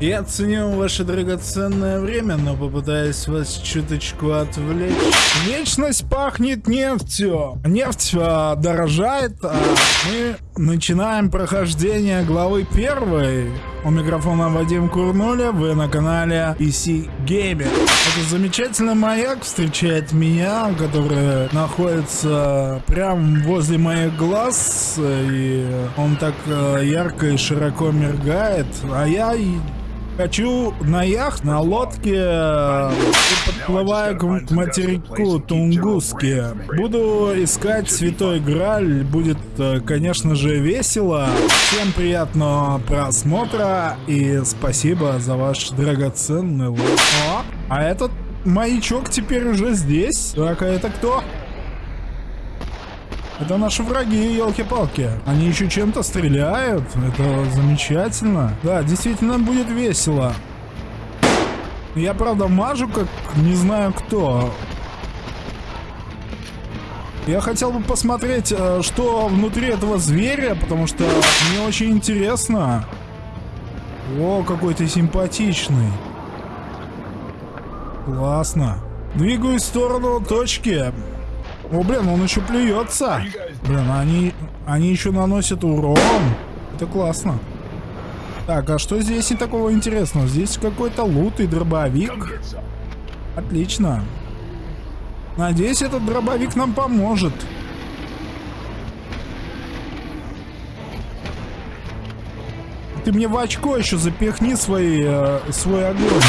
Я ценю ваше драгоценное время, но попытаюсь вас чуточку отвлечь. Вечность пахнет нефтью. Нефть а, дорожает, а мы начинаем прохождение главы первой. У микрофона Вадим Курнуля, вы на канале PC Gamer. Это замечательный маяк встречает меня, который находится прямо возле моих глаз, и он так э, ярко и широко мергает, а я Хочу на яхт, на лодке, подплываю к материку Тунгуске. Буду искать Святой Граль. Будет, э, конечно же, весело. Всем приятного просмотра и спасибо за ваш драгоценный лайк. А этот маячок теперь уже здесь. Так, а это кто? Это наши враги, елки-палки. Они еще чем-то стреляют. Это замечательно. Да, действительно будет весело. Я, правда, мажу, как не знаю кто. Я хотел бы посмотреть, э, что внутри этого зверя, потому что мне очень интересно. О, какой ты симпатичный. Классно. Двигаюсь в сторону точки. О, блин, он еще плюется. Блин, они, они еще наносят урон. Это классно. Так, а что здесь и такого интересного? Здесь какой-то лут и дробовик. Отлично. Надеюсь, этот дробовик нам поможет. Ты мне в очко еще запихни свои, э, свой огонь.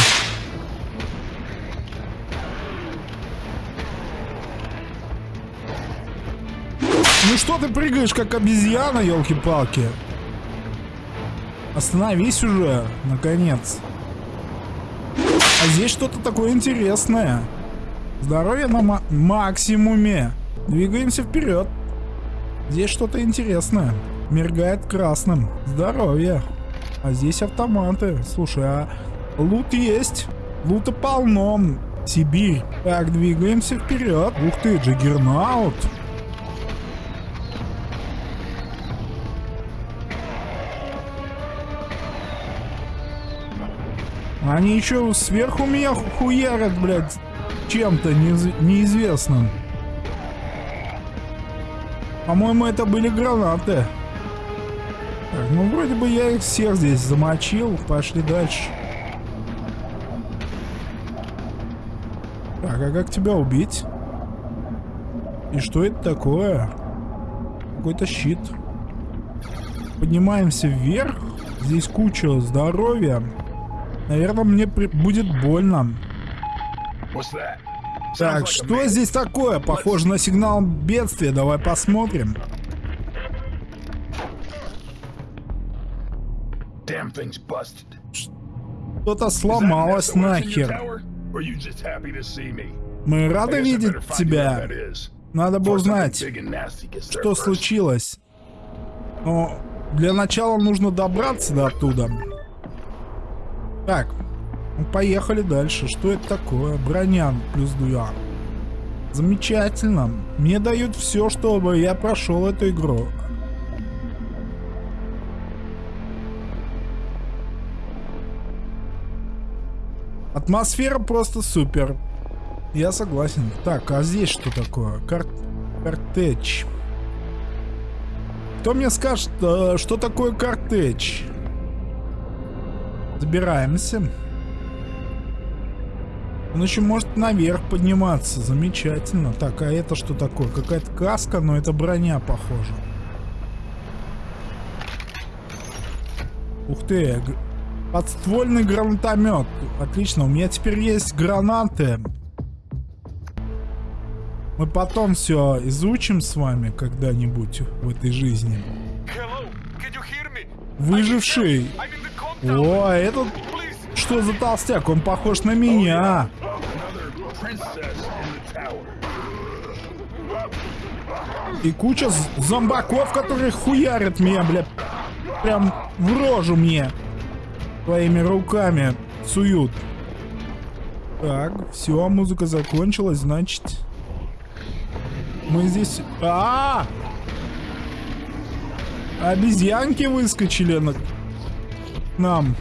Ну что ты прыгаешь, как обезьяна, елки-палки? Остановись уже, наконец. А здесь что-то такое интересное. Здоровье на максимуме. Двигаемся вперед. Здесь что-то интересное. Мергает красным. Здоровье. А здесь автоматы. Слушай, а лут есть. Лута полно. Сибирь. Так, двигаемся вперед. Ух ты, Джиггернаут. Они еще сверху меня хуярят, блядь, чем-то неизвестным. По-моему, это были гранаты. Так, ну вроде бы я их всех здесь замочил. Пошли дальше. Так, а как тебя убить? И что это такое? Какой-то щит. Поднимаемся вверх. Здесь куча здоровья. Наверное, мне при... будет больно. Так, что здесь такое? Похоже на сигнал бедствия. Давай посмотрим. Что-то сломалось нахер. Мы рады видеть тебя. Надо бы узнать, что случилось. Но для начала нужно добраться до оттуда. Так, ну, поехали дальше. Что это такое? Броня плюс 2. Замечательно. Мне дают все, чтобы я прошел эту игру. Атмосфера просто супер. Я согласен. Так, а здесь что такое? Кар... Картеч. Кто мне скажет, э, что такое картеч? Забираемся. Он еще может наверх подниматься. Замечательно. Так, а это что такое? Какая-то каска, но это броня, похоже. Ух ты. Подствольный гранатомет. Отлично. У меня теперь есть гранаты. Мы потом все изучим с вами когда-нибудь в этой жизни. Выживший. О, этот... Что за толстяк? Он похож на меня. И куча зомбаков, которые хуярят меня, бля. Прям в рожу мне. Своими руками суют. Так, все, музыка закончилась, значит... Мы здесь... А, -а, а Обезьянки выскочили на нам.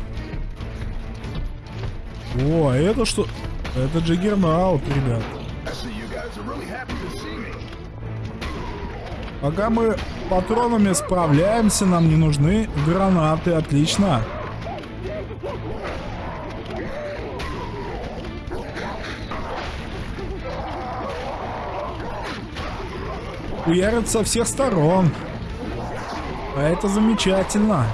О, а это что? Это Джиггернаут, ребят. Пока мы патронами справляемся, нам не нужны гранаты. Отлично. Уярят со всех сторон. А это замечательно.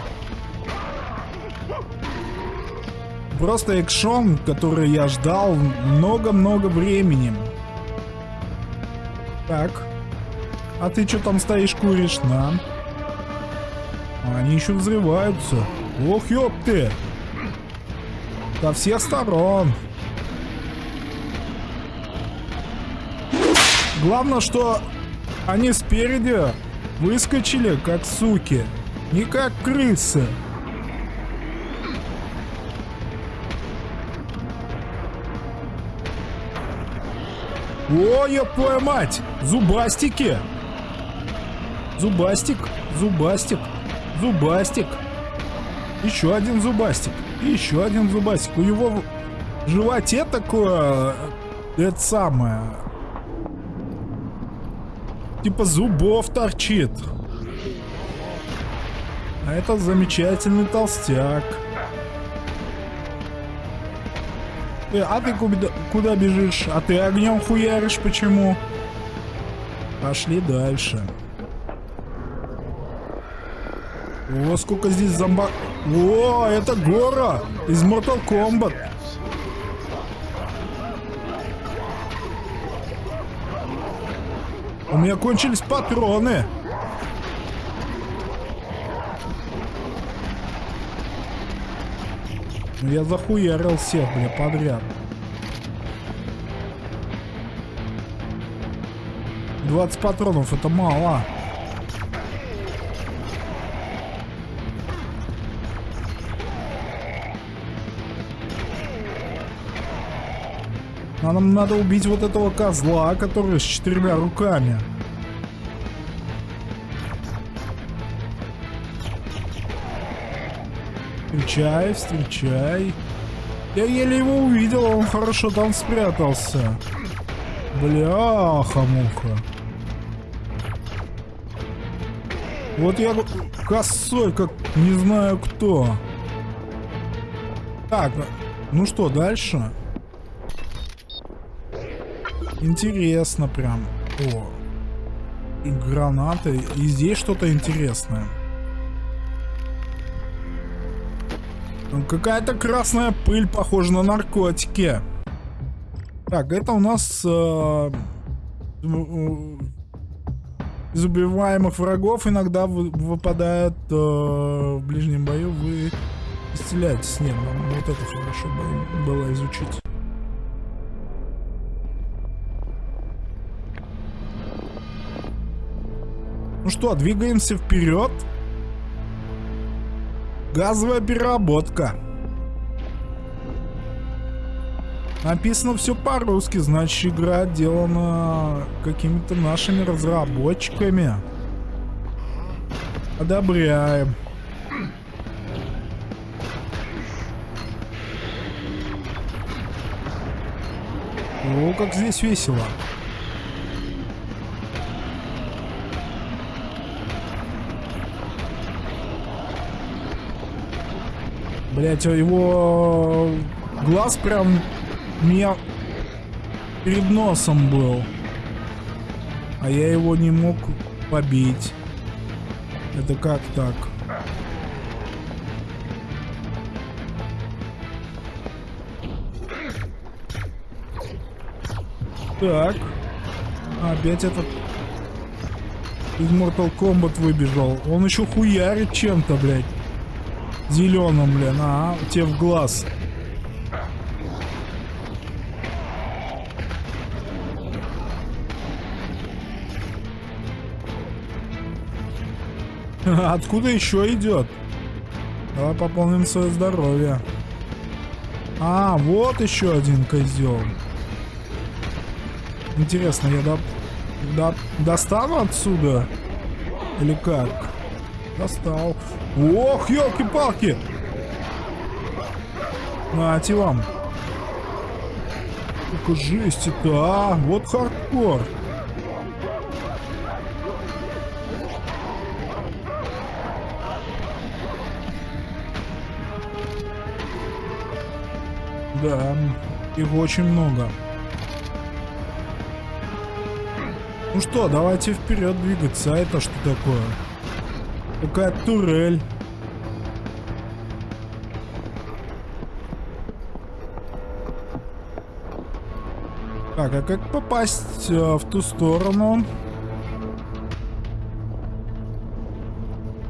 Просто экшон, который я ждал много-много времени. Так. А ты что там стоишь, куришь? На. Они еще взрываются. Ох, ёб ты. Со всех сторон. Главное, что они спереди выскочили, как суки. Не как крысы. О, я твою мать! Зубастики! Зубастик, зубастик, зубастик. Еще один зубастик. еще один зубастик. У него в животе такое... Это самое... Типа зубов торчит. А это замечательный толстяк. Э, а ты куда, куда бежишь? А ты огнем хуяришь почему? Пошли дальше. О, сколько здесь зомба... О, это Гора из Mortal Kombat. У меня кончились патроны. Я захуярил всех, бля, подряд. 20 патронов, это мало. А нам надо убить вот этого козла, который с четырьмя руками. Встречай, встречай. Я еле его увидел, он хорошо там спрятался. Бляха-муха. Вот я косой, как не знаю кто. Так, ну что, дальше? Интересно прям. О. Гранаты. И здесь что-то интересное. Какая-то красная пыль, похожа на наркотики. Так, это у нас... Э, из убиваемых врагов иногда выпадает э, в ближнем бою. Вы исцеляетесь. Нет, нам вот это хорошо было изучить. Ну что, двигаемся вперед. Газовая переработка. Написано все по-русски, значит игра отделана какими-то нашими разработчиками. Одобряем. О, как здесь весело. Блять, его глаз прям меня перед носом был. А я его не мог побить. Это как так? Так. Опять этот из Mortal Kombat выбежал. Он еще хуярит чем-то, блядь. Зеленым, блин, а, тебе в глаз. Откуда еще идет? Давай пополним свое здоровье. А, вот еще один козел. Интересно, я до... До... достану отсюда? Или как? Достал. Ох, елки-палки! Нате вам. Сколько жести-то, а? Вот хардкор. Да, их очень много. Ну что, давайте вперед двигаться. А это что такое? Какая турель. Так, а как попасть э, в ту сторону?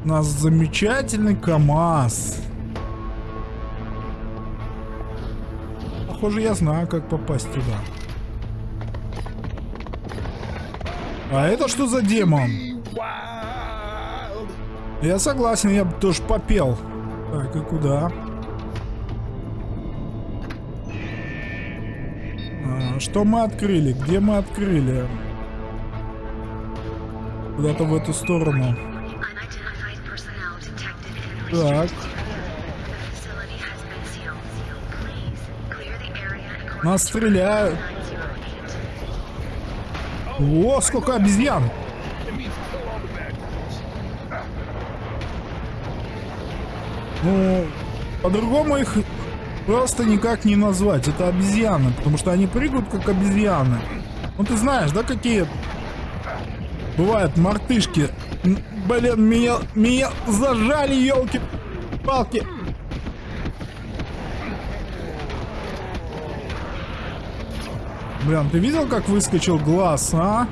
У нас замечательный КАМАЗ. Похоже, я знаю, как попасть туда. А это что за демон? Я согласен, я бы тоже попел. Так, и куда? А, что мы открыли? Где мы открыли? Куда-то в эту сторону. Так. Нас стреляют. О, сколько обезьян! Ну, по-другому их просто никак не назвать. Это обезьяны, потому что они прыгают как обезьяны. Ну ты знаешь, да, какие бывают мартышки? Блин, меня, меня зажали, елки-палки. Блин, ты видел, как выскочил глаз, а?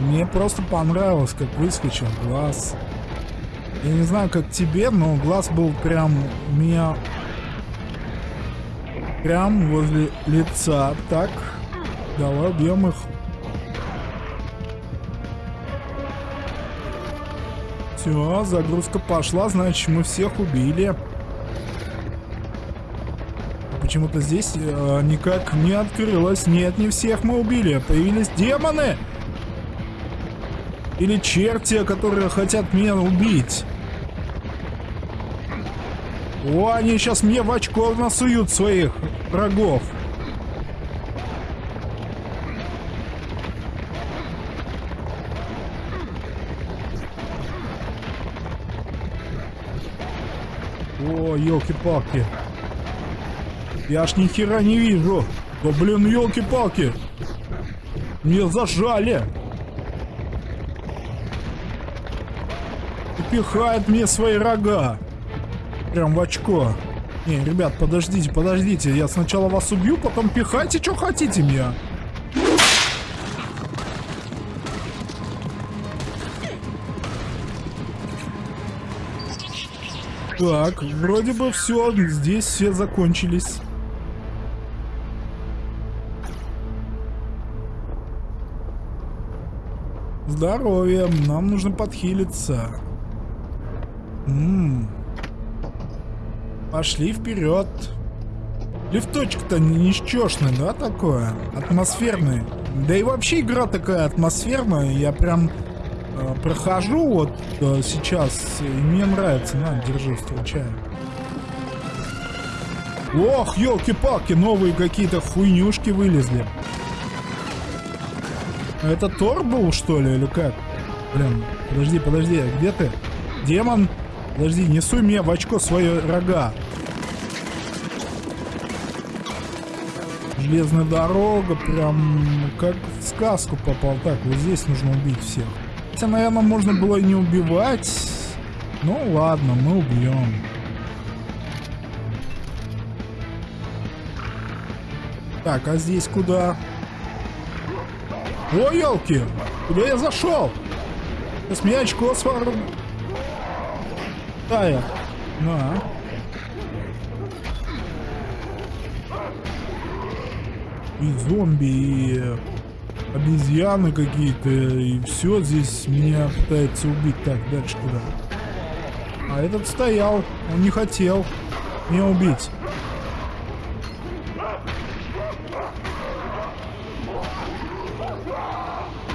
Мне просто понравилось, как выскочил глаз. Я не знаю, как тебе, но глаз был прям меня... Прям возле лица. Так, давай убьем их. Все, загрузка пошла, значит мы всех убили почему-то здесь э, никак не открылось. Нет, не всех мы убили. Появились демоны. Или черти, которые хотят меня убить. О, они сейчас мне в очко насуют своих врагов. О, елки-палки. Я аж ни хера не вижу. Да блин, елки-палки. Мне зажали. Пихает мне свои рога. Прям в очко. Не, ребят, подождите, подождите. Я сначала вас убью, потом пихайте, что хотите мне. Так, вроде бы все, здесь все закончились. Здоровье, нам нужно подхилиться. М -м. Пошли вперед. Лифточек-то ничтожный, да, такое? Атмосферный. Да и вообще игра такая атмосферная. Я прям э, прохожу вот э, сейчас, и мне нравится. На, держи, встречаю. Ох, елки-палки, новые какие-то хуйнюшки вылезли. Это Тор был, что ли, или как? Блин, подожди, подожди, где ты? Демон? Подожди, несу мне в очко свои рога. Железная дорога, прям как в сказку попал. Так, вот здесь нужно убить всех. Хотя, наверное, можно было и не убивать. Ну ладно, мы убьем. Так, а здесь куда? О, елки! Куда я зашел? С меня очко свару. Тая. На. И зомби, и обезьяны какие-то, и все здесь меня пытается убить. Так, дальше куда? А этот стоял, он не хотел меня убить.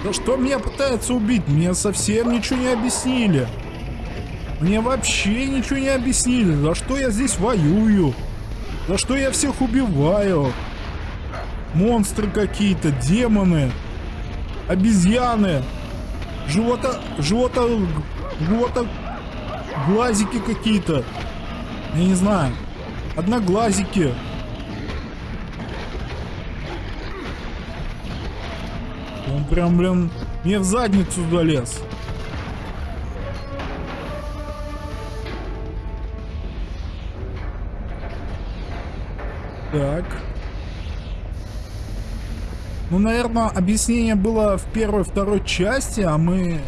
Да что меня пытается убить? Мне совсем ничего не объяснили. Мне вообще ничего не объяснили. За что я здесь воюю? Да что я всех убиваю? Монстры какие-то, демоны, обезьяны, живота, живота, живота, глазики какие-то. Я не знаю. Одноглазики. Он прям, блин, мне в задницу залез. Ну, наверное, объяснение было в первой второй части, а мы,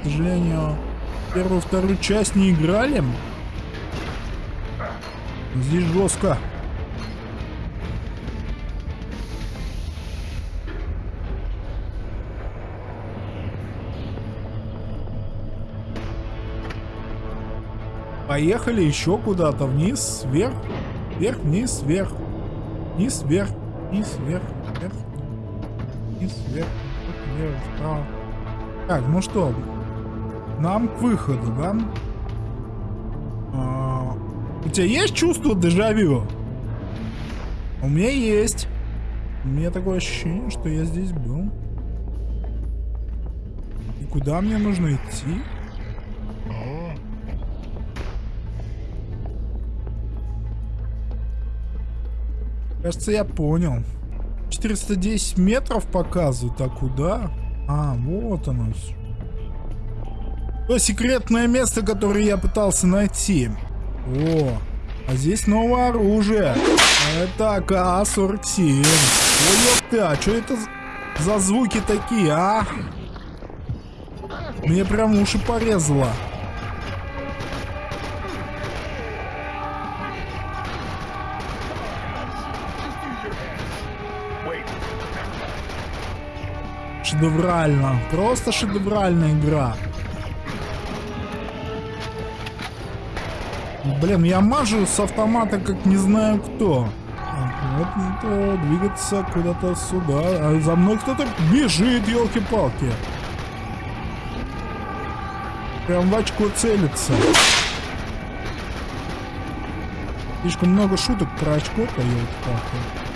к сожалению, первую вторую часть не играли. Здесь жестко. Поехали еще куда-то вниз, вверх, вверх, вниз, вверх, вниз, вверх, вниз, вверх, вверх, вниз, вверх, вверх, вправо. Так, ну что, нам к выходу, да? А, у тебя есть чувство дежавю? У меня есть. У меня такое ощущение, что я здесь был. И куда мне нужно идти? Кажется, я понял. 410 метров показывают, а куда? А, вот оно. То секретное место, которое я пытался найти. О, а здесь новое оружие. Это АК-47. Ой, ты, а что это за звуки такие, а? Мне прям уши порезало. Шедеврально. Просто шедевральная игра. Блин, я мажу с автомата как не знаю кто. Вот это двигаться куда-то сюда. А за мной кто-то бежит, елки-палки. Прям в очко целится. Слишком много шуток про очко-то, елки-палки.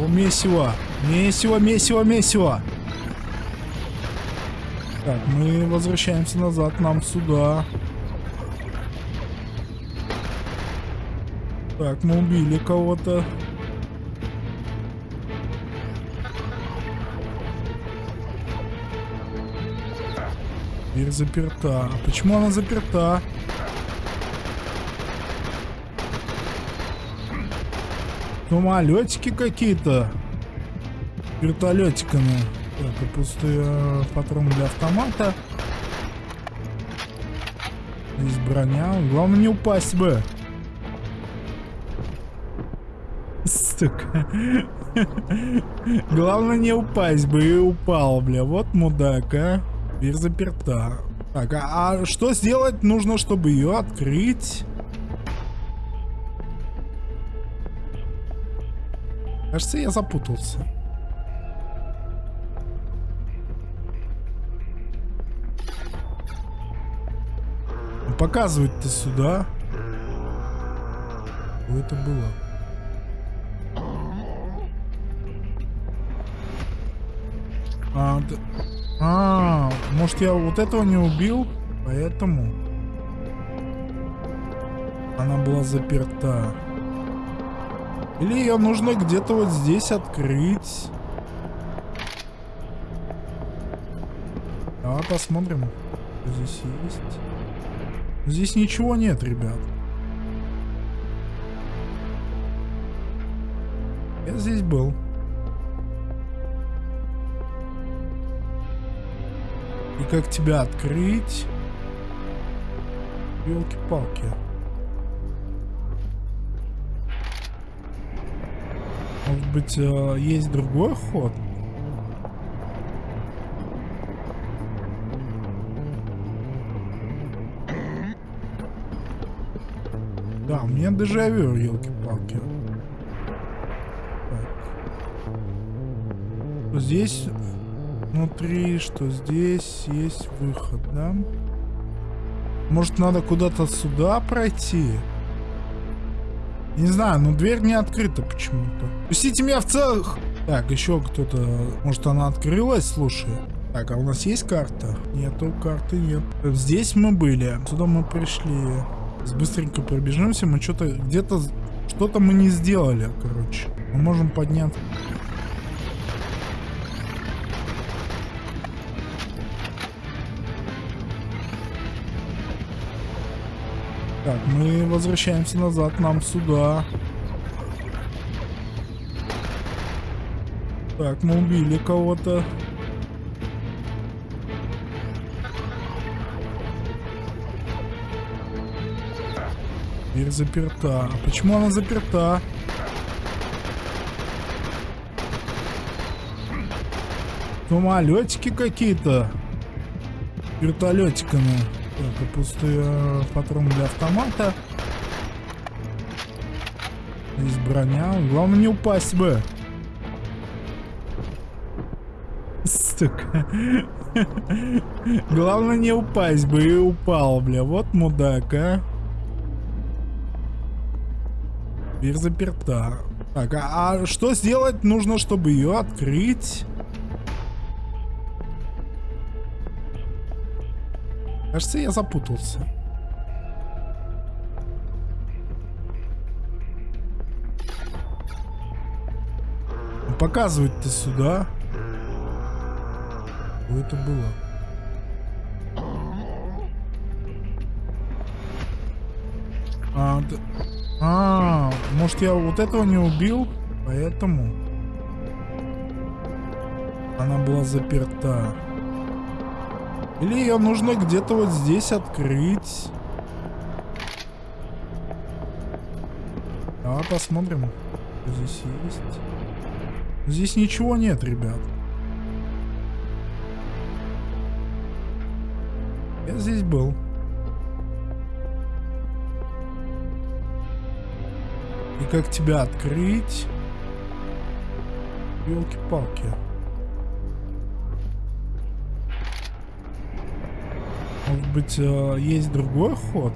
О, месиво. Месиво, месиво, месиво. Так, мы возвращаемся назад, нам сюда. Так, мы убили кого-то. Дверь заперта. Почему она заперта? Самолетики какие-то. Вертолетиками. Так, пустые э, патроны для автомата. Здесь броня. Главное не упасть бы. Сука. Главное не упасть бы и упал, бля. Вот мудак, а. Дверь заперта. Так, а, а что сделать нужно, чтобы ее открыть? Кажется, я запутался. Показывать-то сюда. Что это было? А, да... а, может я вот этого не убил? Поэтому она была заперта. Или ее нужно где-то вот здесь открыть. Давай посмотрим, что здесь есть. Здесь ничего нет, ребят. Я здесь был. И как тебя открыть? Елки-палки. Быть, э, есть другой ход? Да, у меня дежавю, елки-палки. Здесь внутри, что здесь есть выход, да? Может, надо куда-то сюда пройти? Не знаю, но дверь не открыта почему-то. Пустите меня в целых... Так, еще кто-то... Может, она открылась, слушай? Так, а у нас есть карта? Нету, карты нет. Здесь мы были. Сюда мы пришли. Быстренько пробежимся. Мы что-то... Где-то... Что-то мы не сделали, короче. Мы можем подняться. Так, мы возвращаемся назад, нам сюда. Так, мы убили кого-то. Дверь заперта. А почему она заперта? Самолетики какие-то. Вертолетиками. Так, пустой э, патрон для автомата. Здесь броня. Главное не упасть бы. Сука. Главное не упасть бы и упал, бля. Вот мудак, а. Дверь заперта. Так, а, а что сделать нужно, чтобы ее открыть? Кажется, я запутался. Ну, показывать ты сюда. Что это было? А, да... а, может я вот этого не убил? Поэтому она была заперта. Или ее нужно где-то вот здесь открыть. Давай посмотрим, что здесь есть. Здесь ничего нет, ребят. Я здесь был. И как тебя открыть? Елки-палки. Может быть, э, есть другой ход?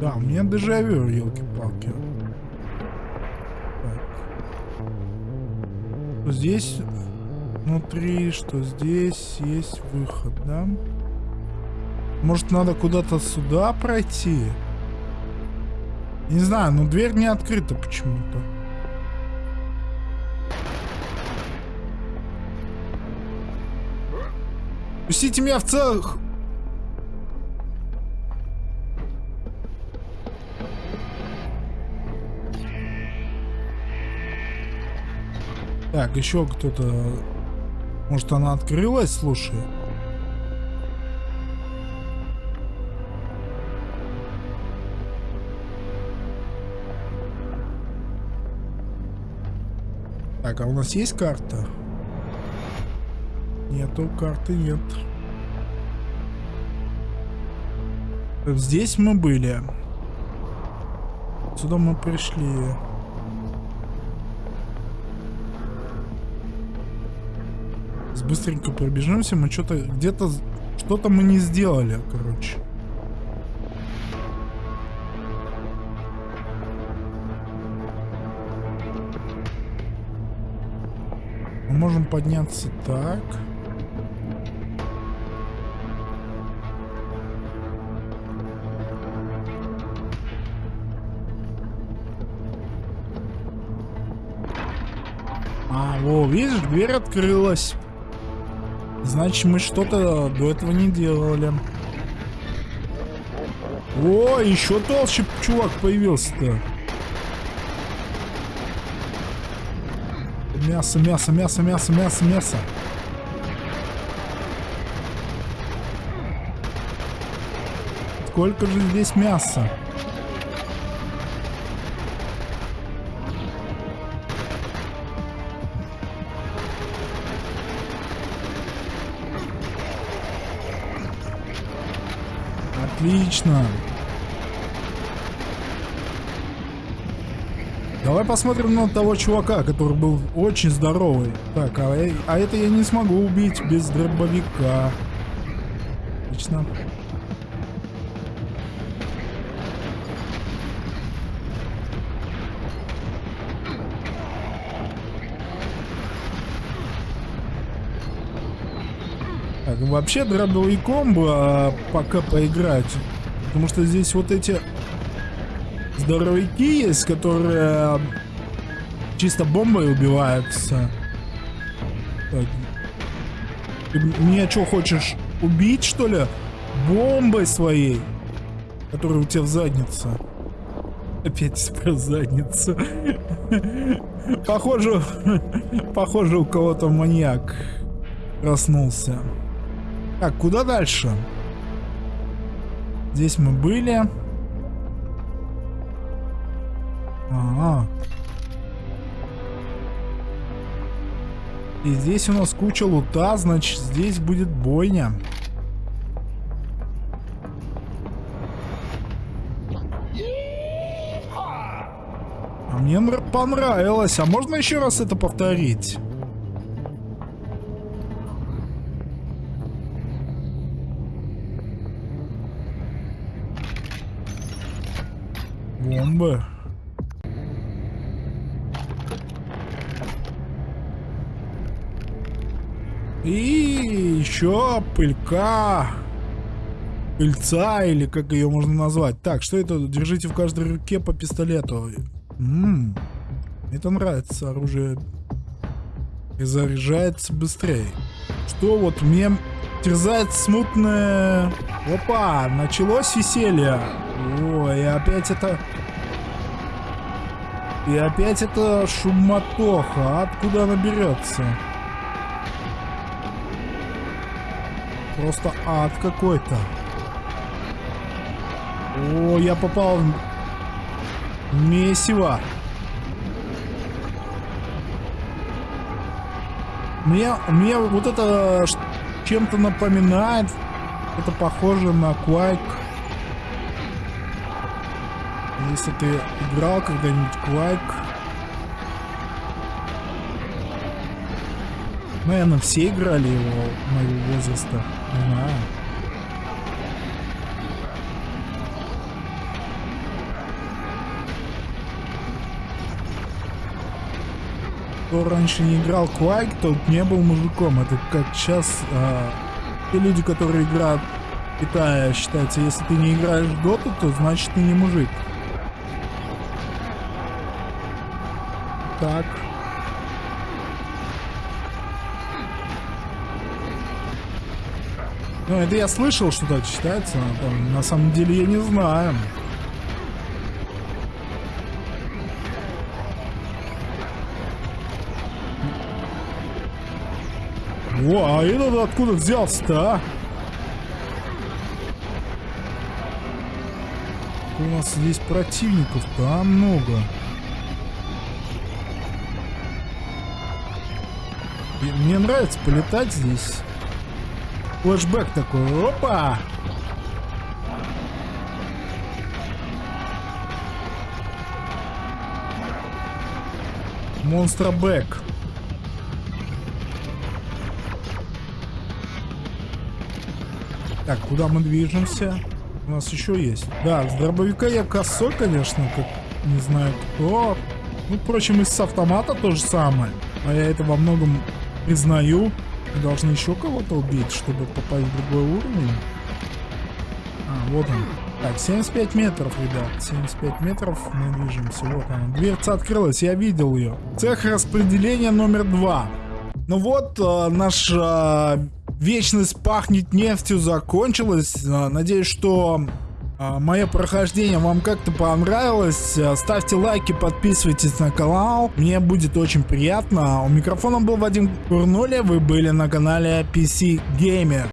Да, у меня дежавю, елки-палки. Здесь внутри, что здесь есть выход, да? Может, надо куда-то сюда пройти? Не знаю, но дверь не открыта почему-то. Пустите меня в целых... Так, еще кто-то... Может, она открылась, слушай? Так, а у нас есть карта? Нету карты, нет. Здесь мы были. Сюда мы пришли. Быстренько пробежимся. Мы что-то где-то... Что-то мы не сделали, короче. Мы можем подняться так. Во, видишь, дверь открылась. Значит, мы что-то до этого не делали. О, еще толще чувак появился-то. Мясо, мясо, мясо, мясо, мясо, мясо. Сколько же здесь мяса? Отлично. Давай посмотрим на того чувака, который был очень здоровый. Так, а, э- а это я не смогу убить без дробовика. Отлично. Так, вообще дробовиком бы а, пока поиграть. Потому что здесь вот эти здоровяки есть, которые чисто бомбой убиваются. Так. Ты меня что, хочешь убить, что ли? Бомбой своей, которая у тебя в заднице. Опять про задницу. Похоже, похоже, у кого-то маньяк проснулся. Так, куда дальше? Здесь мы были. Ага. И здесь у нас куча лута, значит здесь будет бойня. А мне понравилось. А можно еще раз это повторить? Бомбы. И еще пылька. Пыльца, или как ее можно назвать. Так, что это? Держите в каждой руке по пистолету. Ммм. Это нравится оружие. И заряжается быстрее. Что вот мне терзает смутное... Опа, началось веселье. Ой, опять это... И опять это шумотоха. Откуда она берется? Просто ад какой-то. О, я попал в месиво. Мне, мне вот это чем-то напоминает. Это похоже на Quake. Если ты играл когда-нибудь Quake. Наверное, все играли его моего возраста. Не знаю. Кто раньше не играл Quake, тот не был мужиком. Это как сейчас а, те люди, которые играют в Китае, считается, если ты не играешь в доту, то значит ты не мужик. Так. Ну, это я слышал, что так считается. но там, на самом деле я не знаю. О, а этот откуда взялся-то, а? У нас здесь противников-то много. Мне нравится полетать здесь. Флэшбэк такой. Опа! Монстробэк. Так, куда мы движемся? У нас еще есть. Да, с дробовика я косой, конечно, как не знаю кто. Ну, впрочем, и с автомата то же самое. А я это во многом признаю. Мы должны еще кого-то убить, чтобы попасть в другой уровень. А, вот он. Так, 75 метров, ребят. 75 метров мы движемся. Вот она. Дверца открылась, я видел ее. Цех распределения номер два. Ну вот, э, наша вечность пахнет нефтью закончилась. Э, надеюсь, что э, мое прохождение вам как-то понравилось. Э, ставьте лайки, подписывайтесь на канал. Мне будет очень приятно. У микрофона был Вадим Курнуля. Вы были на канале PC Gamer.